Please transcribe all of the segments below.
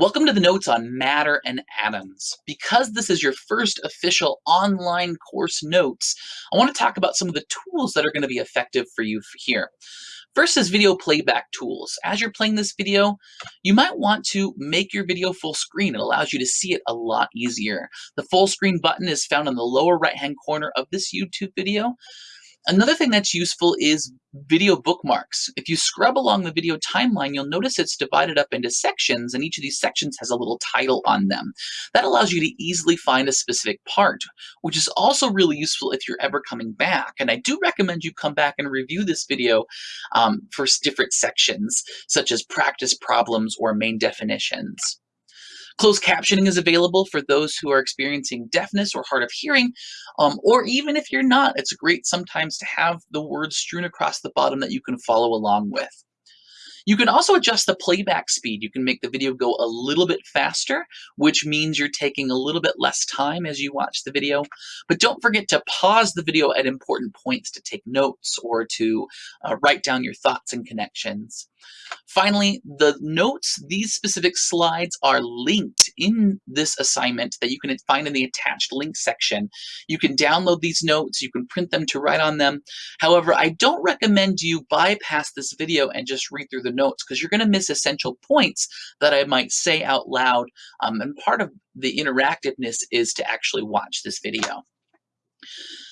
Welcome to the notes on matter and atoms. Because this is your first official online course notes, I want to talk about some of the tools that are going to be effective for you here. First is video playback tools. As you're playing this video, you might want to make your video full screen. It allows you to see it a lot easier. The full screen button is found in the lower right hand corner of this YouTube video. Another thing that's useful is video bookmarks. If you scrub along the video timeline, you'll notice it's divided up into sections, and each of these sections has a little title on them. That allows you to easily find a specific part, which is also really useful if you're ever coming back. And I do recommend you come back and review this video um, for different sections, such as practice problems or main definitions. Closed captioning is available for those who are experiencing deafness or hard of hearing, um, or even if you're not, it's great sometimes to have the words strewn across the bottom that you can follow along with. You can also adjust the playback speed. You can make the video go a little bit faster, which means you're taking a little bit less time as you watch the video. But don't forget to pause the video at important points to take notes or to uh, write down your thoughts and connections. Finally, the notes, these specific slides are linked in this assignment that you can find in the attached link section. You can download these notes, you can print them to write on them. However, I don't recommend you bypass this video and just read through the notes because you're going to miss essential points that I might say out loud. Um, and part of the interactiveness is to actually watch this video.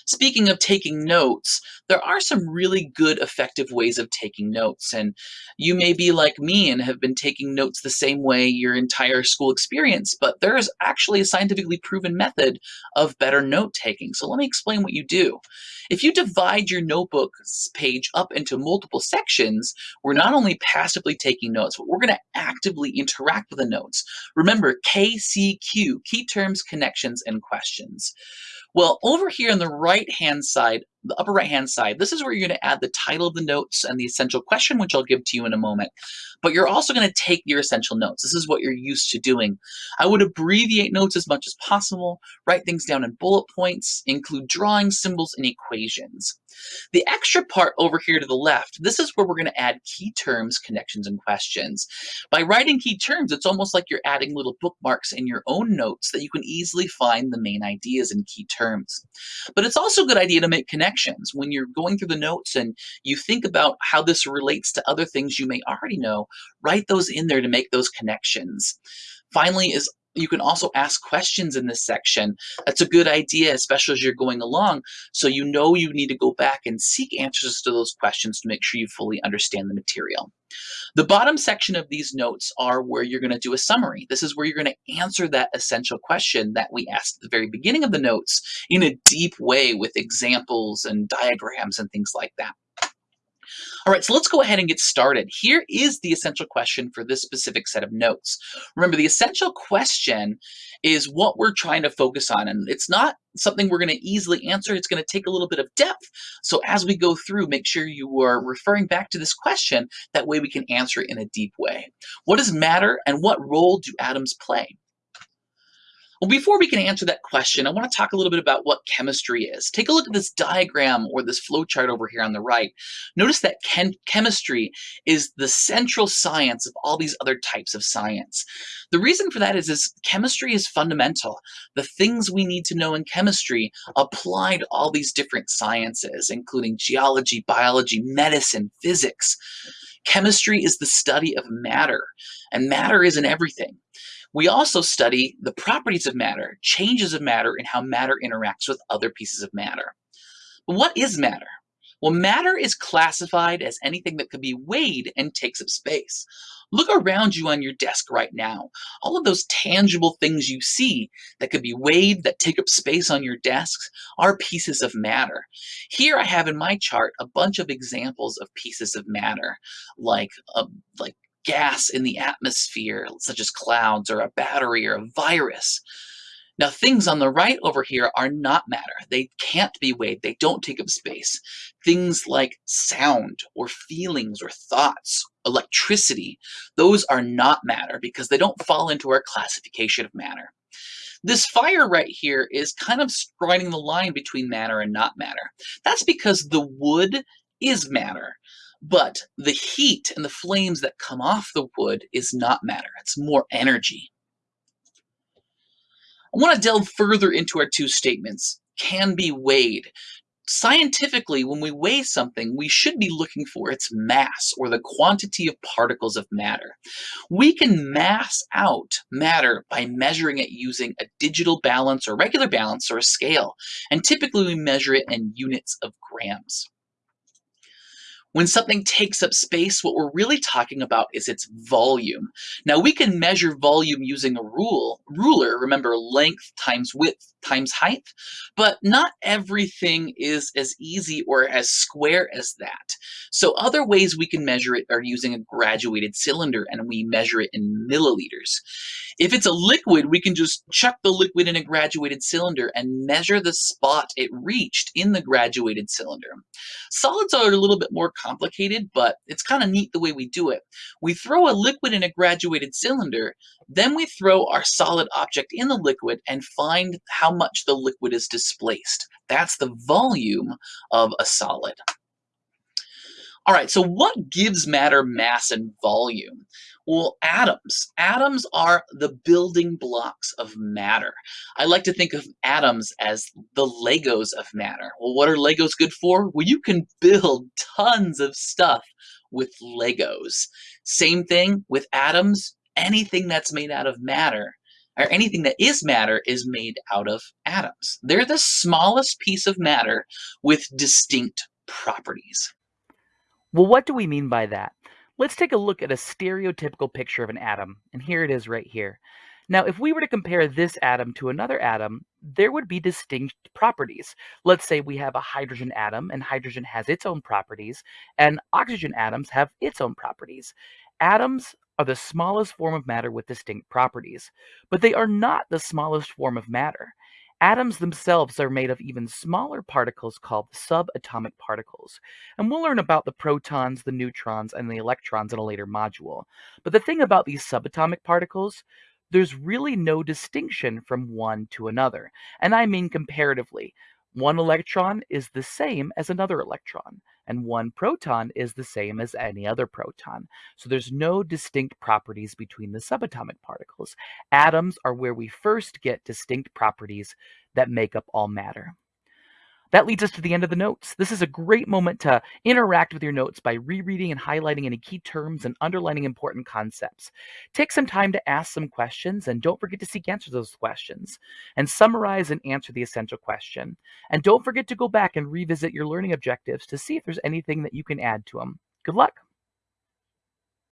Speaking of taking notes, there are some really good effective ways of taking notes. And you may be like me and have been taking notes the same way your entire school experience, but there is actually a scientifically proven method of better note taking. So let me explain what you do. If you divide your notebook page up into multiple sections, we're not only passively taking notes, but we're going to actively interact with the notes. Remember KCQ, key terms, connections, and questions. Well, over here on the right-hand side, the upper right-hand side, this is where you're going to add the title of the notes and the essential question, which I'll give to you in a moment. But you're also going to take your essential notes. This is what you're used to doing. I would abbreviate notes as much as possible, write things down in bullet points, include drawings, symbols, and equations. The extra part over here to the left, this is where we're going to add key terms, connections, and questions. By writing key terms, it's almost like you're adding little bookmarks in your own notes that you can easily find the main ideas in key terms. But it's also a good idea to make connections. When you're going through the notes and you think about how this relates to other things you may already know, write those in there to make those connections. Finally is you can also ask questions in this section. That's a good idea, especially as you're going along, so you know you need to go back and seek answers to those questions to make sure you fully understand the material. The bottom section of these notes are where you're going to do a summary. This is where you're going to answer that essential question that we asked at the very beginning of the notes in a deep way with examples and diagrams and things like that. All right, so let's go ahead and get started. Here is the essential question for this specific set of notes. Remember, the essential question is what we're trying to focus on, and it's not something we're going to easily answer. It's going to take a little bit of depth. So as we go through, make sure you are referring back to this question. That way we can answer it in a deep way. What does matter and what role do atoms play? Well, before we can answer that question, I want to talk a little bit about what chemistry is. Take a look at this diagram or this flow chart over here on the right. Notice that chem chemistry is the central science of all these other types of science. The reason for that is, is chemistry is fundamental. The things we need to know in chemistry apply to all these different sciences, including geology, biology, medicine, physics. Chemistry is the study of matter, and matter is in everything. We also study the properties of matter, changes of matter, and how matter interacts with other pieces of matter. But what is matter? Well, matter is classified as anything that could be weighed and takes up space. Look around you on your desk right now. All of those tangible things you see that could be weighed, that take up space on your desks, are pieces of matter. Here I have in my chart a bunch of examples of pieces of matter, like, uh, like gas in the atmosphere, such as clouds or a battery or a virus. Now, things on the right over here are not matter. They can't be weighed. They don't take up space. Things like sound or feelings or thoughts, electricity, those are not matter because they don't fall into our classification of matter. This fire right here is kind of striding the line between matter and not matter. That's because the wood is matter. But the heat and the flames that come off the wood is not matter, it's more energy. I want to delve further into our two statements can be weighed. Scientifically, when we weigh something, we should be looking for its mass or the quantity of particles of matter. We can mass out matter by measuring it using a digital balance or regular balance or a scale, and typically we measure it in units of grams. When something takes up space, what we're really talking about is its volume. Now we can measure volume using a rule, ruler, remember length times width times height, but not everything is as easy or as square as that. So other ways we can measure it are using a graduated cylinder and we measure it in milliliters. If it's a liquid, we can just chuck the liquid in a graduated cylinder and measure the spot it reached in the graduated cylinder. Solids are a little bit more complicated, but it's kind of neat the way we do it. We throw a liquid in a graduated cylinder, then we throw our solid object in the liquid and find how much the liquid is displaced. That's the volume of a solid. All right, so what gives matter mass and volume? Well, atoms. Atoms are the building blocks of matter. I like to think of atoms as the Legos of matter. Well, what are Legos good for? Well, you can build tons of stuff with Legos. Same thing with atoms. Anything that's made out of matter, or anything that is matter, is made out of atoms. They're the smallest piece of matter with distinct properties. Well, what do we mean by that? Let's take a look at a stereotypical picture of an atom, and here it is right here. Now, if we were to compare this atom to another atom, there would be distinct properties. Let's say we have a hydrogen atom, and hydrogen has its own properties, and oxygen atoms have its own properties. Atoms are the smallest form of matter with distinct properties, but they are not the smallest form of matter. Atoms themselves are made of even smaller particles called subatomic particles. And we'll learn about the protons, the neutrons, and the electrons in a later module. But the thing about these subatomic particles, there's really no distinction from one to another. And I mean comparatively. One electron is the same as another electron, and one proton is the same as any other proton. So there's no distinct properties between the subatomic particles. Atoms are where we first get distinct properties that make up all matter. That leads us to the end of the notes. This is a great moment to interact with your notes by rereading and highlighting any key terms and underlining important concepts. Take some time to ask some questions and don't forget to seek answers to those questions. And summarize and answer the essential question. And don't forget to go back and revisit your learning objectives to see if there's anything that you can add to them. Good luck!